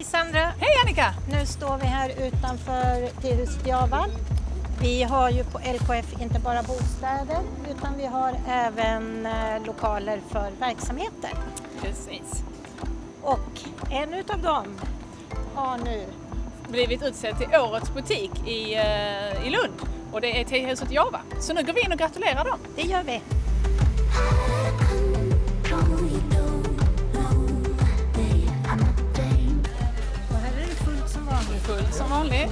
Hej Sandra! Hej Annika! Nu står vi här utanför Tehuset Java. Vi har ju på LKF inte bara bostäder utan vi har även eh, lokaler för verksamheter. Precis. Och en utav dem har nu Blivit utsedd till Årets butik i, eh, i Lund och det är Tehuset Java. Så nu går vi in och gratulerar dem. Det gör vi. Som vanligt.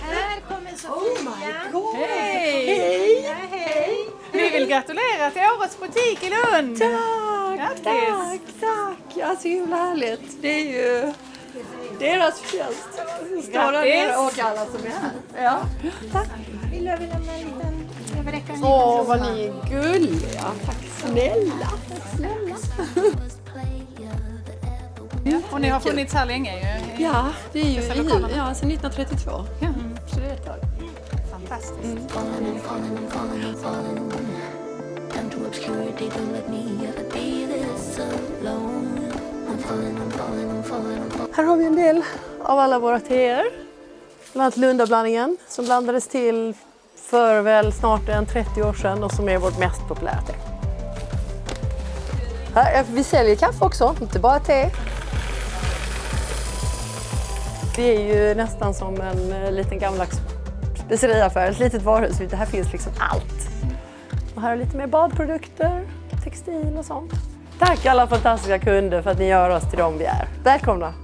Här kommer Sofia. Hej! Ja, hej! Vi vill gratulera till Årets butik i Lund! Tack, Grattis! tack, tack! Ja, så himla härligt. Det är ju deras förtjänst. Grattis! och alla som är här. Ja. Tack. Vill du lämna en liten Åh, vad ni är gulliga. Tack snälla. Tack snälla. Och ni har funnits här länge ju. Ja, det är ju i, ja, sedan 1932. Ja. Så det är ett tag. Fantastiskt. Obscurity, don't let me ever be this alone. I'm falling, I'm falling, I'm falling, I'm falling. Här har vi en del av alla våra teer. Bland annat Lundablandningen som blandades till för väl snart en 30 år sedan och som är vårt mest populära te. Här, vi säljer kaffe också, inte bara te. Det är ju nästan som en eh, liten gammaldags speceriaffär, ett litet varuhus. Det här finns liksom allt. Och här är lite mer badprodukter, textil och sånt. Tack alla fantastiska kunder för att ni gör oss till de vi är. Välkomna!